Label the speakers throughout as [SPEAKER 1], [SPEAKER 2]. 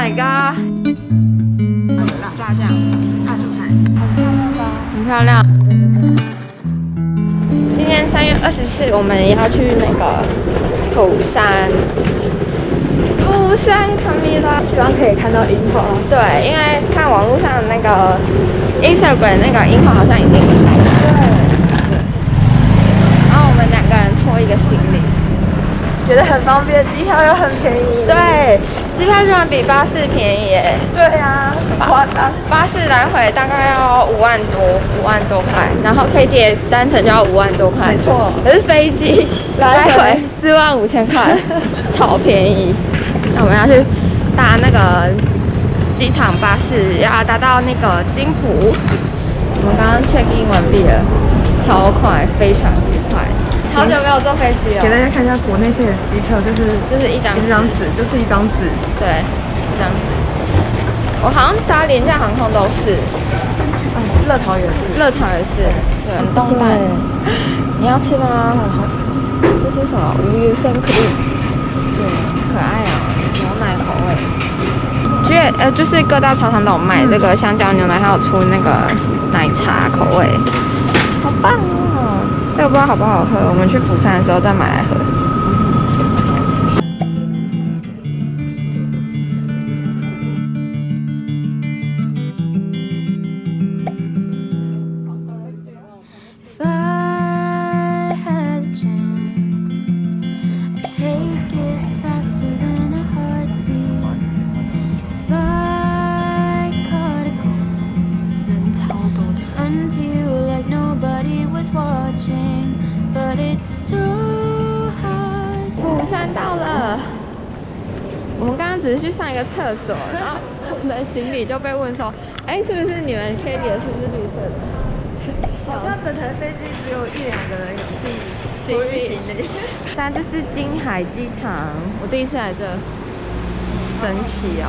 [SPEAKER 1] my god！
[SPEAKER 2] 大酱大猪排，
[SPEAKER 1] 很漂亮。今天三月二十四，我们要去那个釜山。釜山卡米拉，
[SPEAKER 2] 希望可以看到樱花。
[SPEAKER 1] 对，因为看网络上的那个 Instagram 那个樱花好像已经开了。
[SPEAKER 2] 对，
[SPEAKER 1] 然后我们两个人拖一个行李，
[SPEAKER 2] 觉得很方便，机票又很便宜。
[SPEAKER 1] 对，机票居然比巴士便宜耶！
[SPEAKER 2] 对啊，很夸张。
[SPEAKER 1] 巴士来回大概要五万多，五万多块，然后 KTS 单程就要五万多块，
[SPEAKER 2] 没错
[SPEAKER 1] 可是飞机
[SPEAKER 2] 来回
[SPEAKER 1] 来回四万五千块，超便宜。那我们要去搭那个机场巴士，要搭到那个金浦。我们刚刚 check in 完毕了，超快，非常快。好久没有坐飞机了
[SPEAKER 2] 给，大家看一下国内线的机票，就是
[SPEAKER 1] 就是一张
[SPEAKER 2] 一张纸，就是一张纸。
[SPEAKER 1] 对，一张纸。我好像搭廉价航空都是，
[SPEAKER 2] 嗯，乐桃也是。
[SPEAKER 1] 乐桃也是，对，很动漫，你要吃吗？这是什么？无油生可丽，对，可爱啊，牛奶口味。觉得呃，就是各大超商都有卖这个香蕉牛奶，还有出那个奶茶口味，好棒哦！这个不知道好不好喝，我们去釜山的时候再买来喝。只是去上一个厕所，然后我们的行李就被问说，哎、是不是你们 K 里的是不是绿色的？
[SPEAKER 2] 好像整台飞机只有一两个人有自己
[SPEAKER 1] 行李
[SPEAKER 2] 行李。
[SPEAKER 1] 三，这是金海机场，我第一次来这，神奇哦！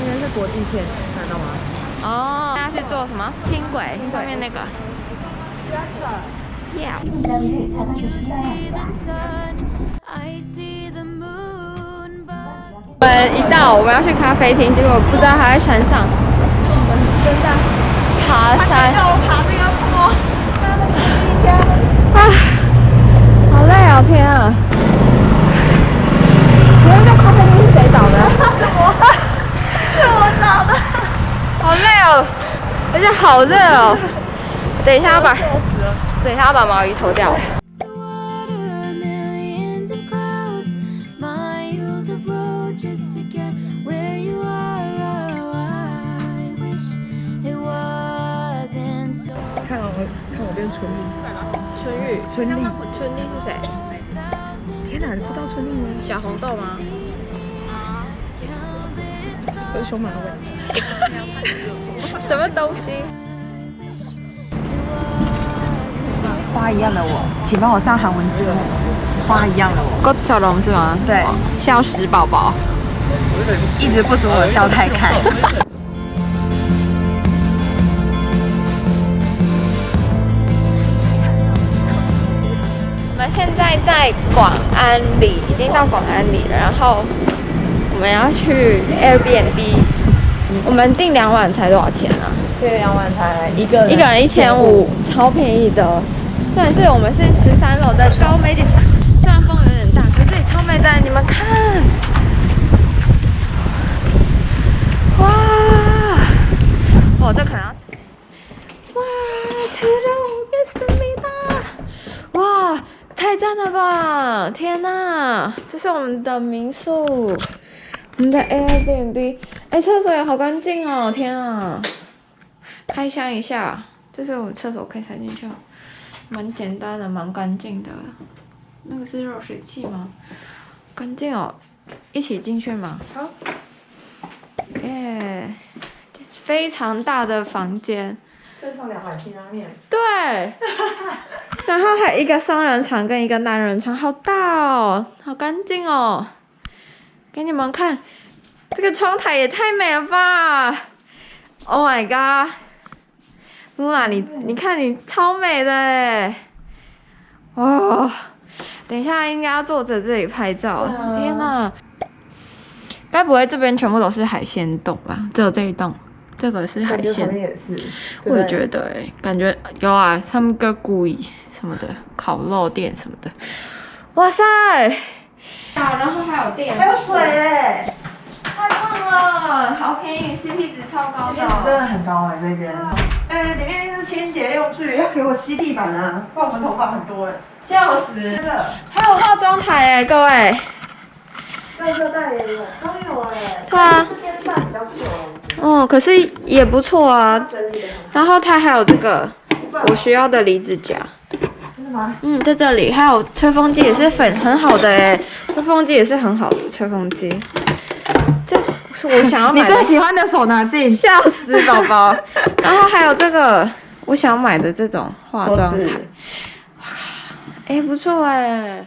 [SPEAKER 2] 应该是国际线，看到吗？
[SPEAKER 1] 哦，大家去坐什么轻轨上面那个？Yeah。们一到我们要去咖啡厅，结果不知道还在山上，我们正在爬山。
[SPEAKER 2] 要我爬那个坡，
[SPEAKER 1] 啊，好累啊！天啊！咖啡厅是谁找的？
[SPEAKER 2] 是我找的。
[SPEAKER 1] 好累哦，而且好热哦。等一下要把，等一下要把毛衣脱掉。
[SPEAKER 2] 春丽。
[SPEAKER 1] 春玉，
[SPEAKER 2] 春丽，
[SPEAKER 1] 春丽是谁？
[SPEAKER 2] 天哪，你不知道春丽吗？
[SPEAKER 1] 小红豆吗？
[SPEAKER 2] 我是熊马尾。
[SPEAKER 1] 什么东西？
[SPEAKER 2] 花一样的我，请帮我上韩文字幕。花一样的我，
[SPEAKER 1] 郭小龙是吗？
[SPEAKER 2] 对，
[SPEAKER 1] 笑死宝宝。
[SPEAKER 2] 一直不准我笑太开。
[SPEAKER 1] 们现在在广安里，已经到广安里了。然后我们要去 Airbnb，我们订两晚才多少钱啊？
[SPEAKER 2] 对，两晚才一个人，
[SPEAKER 1] 一个人一千五，超便宜的。重点是我们是十三楼的高美景，虽然风有点大，可是这里超美的，你们看，哇，哦，这可能要，哇，吃肉给思密达，哇，太赞了吧！天呐，这是我们的民宿，我们的 Airbnb，哎，厕所也好干净哦，天啊！开箱一下，这是我们厕所可以塞进去哦，蛮简单的，蛮干净的。那个是热水器吗？干净哦，一起进去吗？
[SPEAKER 2] 好。
[SPEAKER 1] 耶、非常大的房间，
[SPEAKER 2] 正常两碗辛拉面。
[SPEAKER 1] 对，然后还有一个双人床跟一个单人床，好大哦，好干净哦。给你们看，这个窗台也太美了吧！Oh my god！露娜，你你看你超美的哎！哦，等一下应该要坐在这里拍照。天哪！该不会这边全部都是海鲜洞吧？只有这一栋，这个是海鲜。
[SPEAKER 2] 也是，
[SPEAKER 1] 我也觉得哎、感觉有啊，他们个古意什么的，烤肉店什么的。哇塞！啊，然后还有电视，
[SPEAKER 2] 还有水哎，
[SPEAKER 1] 太棒了，好便宜，CP 值超高
[SPEAKER 2] 这边真的很高哎，这间。哎，里面是清洁用具，要给我吸地板啊，不然我们头发很多了。
[SPEAKER 1] 笑死！
[SPEAKER 2] 真的，
[SPEAKER 1] 还有化妆台哎，各位。
[SPEAKER 2] 垃圾袋也有，都有哎。
[SPEAKER 1] 对啊
[SPEAKER 2] 这间算比较久了，
[SPEAKER 1] 哦，可是也不错啊。然后它还有这个我需要的离子夹，
[SPEAKER 2] 真的吗？
[SPEAKER 1] 嗯，在这里还有吹风机也是粉很好的哎，吹风机也是很好的吹风机。这是我想要
[SPEAKER 2] 你
[SPEAKER 1] 买的
[SPEAKER 2] 最，喜欢的手拿镜，
[SPEAKER 1] 笑死宝宝。然后还有这个我想买的这种化妆台，哎，不错哎。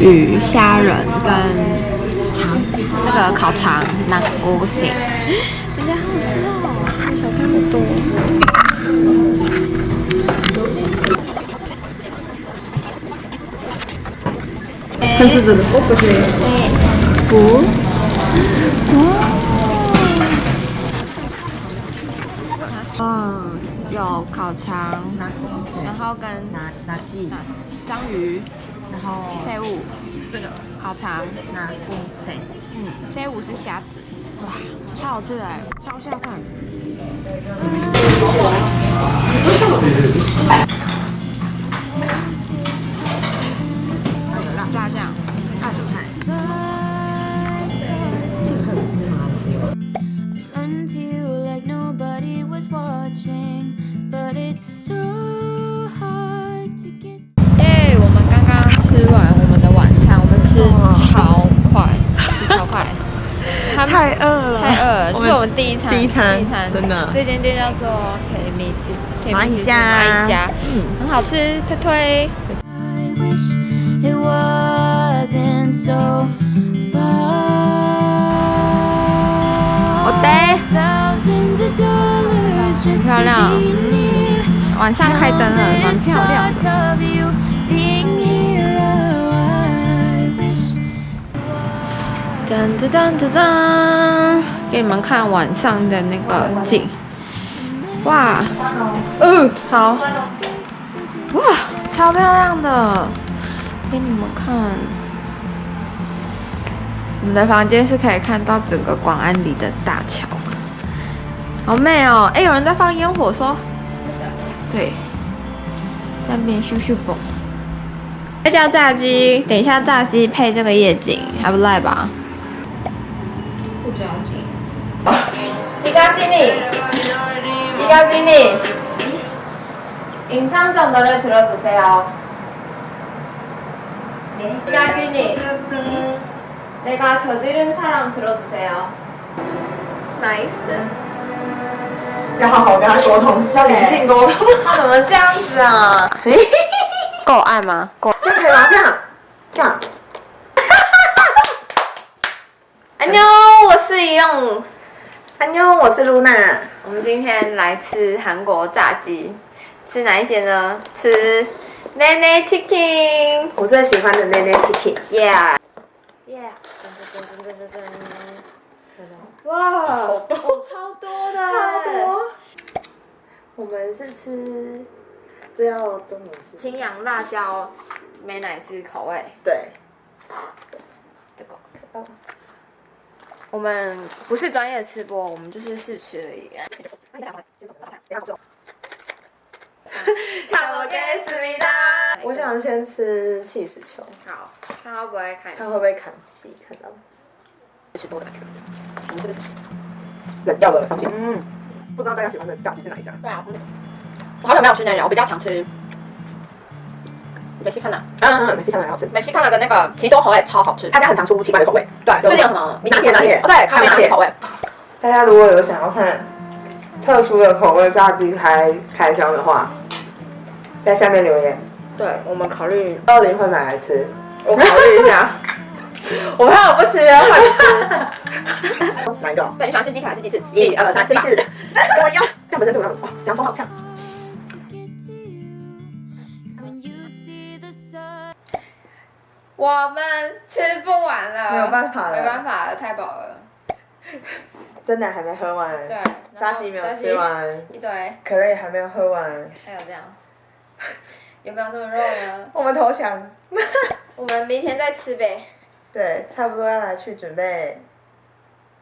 [SPEAKER 1] 鱼、虾仁跟肠，那个烤肠、南锅蟹，真的好好吃哦，小看好多。
[SPEAKER 2] 这是真的，我不是。
[SPEAKER 1] 嗯，有烤肠，然后跟
[SPEAKER 2] 拿拿鸡，
[SPEAKER 1] 章鱼、
[SPEAKER 2] 然后
[SPEAKER 1] C 五这个烤肠，
[SPEAKER 2] 那五 C，
[SPEAKER 1] 嗯，C 五是虾子，哇，超好吃的，超下饭。我们第一餐，
[SPEAKER 2] 第一餐
[SPEAKER 1] 第一餐
[SPEAKER 2] 真的
[SPEAKER 1] 这间店叫做黑米鸡，黑
[SPEAKER 2] 蚂蚁
[SPEAKER 1] 鸡
[SPEAKER 2] 家
[SPEAKER 1] 蚂蚁家，
[SPEAKER 2] 嗯
[SPEAKER 1] 很好吃，推推。
[SPEAKER 3] I wish it wasn't so far.
[SPEAKER 1] 我的
[SPEAKER 3] Thousands of dollars just
[SPEAKER 1] 漂
[SPEAKER 3] to
[SPEAKER 1] 亮
[SPEAKER 3] be near.
[SPEAKER 1] 晚上开灯了，蛮漂亮的。
[SPEAKER 3] Thoughts of you being here. Oh, I wish
[SPEAKER 1] 噔噔噔噔噔，给你们看晚上的那个景。哇，嗯，好，哇，超漂亮的，给你们看。我们的房间是可以看到整个广安里的大桥，好美哦！哎，有人在放烟火说，对，在那边咻咻蹦。这叫炸鸡，等一下炸鸡配这个夜景，还不赖吧？不着急。 이가지니이가지니 임창정 노래 들어주세요. 이가지니 내가 저지른 사랑 들어주세요. 나이스.
[SPEAKER 2] 要好好跟他沟通，要理性沟通，
[SPEAKER 1] 他怎么这样子啊？够爱吗？够。
[SPEAKER 2] 这样可以吗？这样，这样，
[SPEAKER 1] 安妞，我是一用。
[SPEAKER 2] 安妞，我是露娜，
[SPEAKER 1] 我们今天来吃韩国炸鸡，吃哪一些呢？吃 Nene Chicken。
[SPEAKER 2] 我最喜欢的内内 Chicken，Yeah。
[SPEAKER 1] Yeah。噔噔噔噔噔噔。哇，哦，超多的，
[SPEAKER 2] 超多。我们是吃，这要中午是？
[SPEAKER 1] 青阳辣椒美乃滋口味。
[SPEAKER 2] 对，
[SPEAKER 1] 这个
[SPEAKER 2] 看到吗
[SPEAKER 1] 我们不是专业吃播，我们就是试吃而已。唱我给思密达。
[SPEAKER 2] 我想先吃气死球，
[SPEAKER 1] 好，看会不会看
[SPEAKER 2] 看会不会看戏，看到。
[SPEAKER 1] 吃播的感觉？我们是不是？
[SPEAKER 2] 冷掉的伤心。嗯，不知道大家喜欢的炸鸡是哪一家？
[SPEAKER 1] 对啊，我好久没有吃那家，我比较常吃美西康纳。
[SPEAKER 2] 嗯嗯，美西看起来好吃。
[SPEAKER 1] 美西康纳的那个奇多口味超好吃。
[SPEAKER 2] 他家很常出奇怪的口味。
[SPEAKER 1] 对，最近有什么？
[SPEAKER 2] 拿铁拿铁
[SPEAKER 1] 哦，对，咖啡拿铁口味。
[SPEAKER 2] 大家如果有想要看特殊的口味炸鸡开开箱的话，在下面留言，
[SPEAKER 1] 对，我们考虑，
[SPEAKER 2] 到底会买来吃。
[SPEAKER 1] 我考虑一下。我怕我不吃，换你吃。
[SPEAKER 2] 哪一个？
[SPEAKER 1] 对，你喜欢吃鸡腿还是鸡翅？
[SPEAKER 2] 一二三，鸡翅。
[SPEAKER 1] 跟 我一样。
[SPEAKER 2] 像本身对我来说，哇，洋葱好呛。
[SPEAKER 1] 我们吃不完了，
[SPEAKER 2] 没有办法了。
[SPEAKER 1] 没办法了，太饱了。
[SPEAKER 2] 真的还没喝完，
[SPEAKER 1] 对，
[SPEAKER 2] 炸鸡没有吃，完，
[SPEAKER 1] 一堆，
[SPEAKER 2] 可乐也还没有喝完，
[SPEAKER 1] 还有这样，有没有这么肉呢？
[SPEAKER 2] 我们投降。
[SPEAKER 1] 我们明天再吃呗。
[SPEAKER 2] 对，差不多要来去准备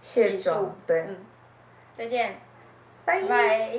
[SPEAKER 2] 卸妆。对，
[SPEAKER 1] 嗯，再见，
[SPEAKER 2] 拜。
[SPEAKER 1] 拜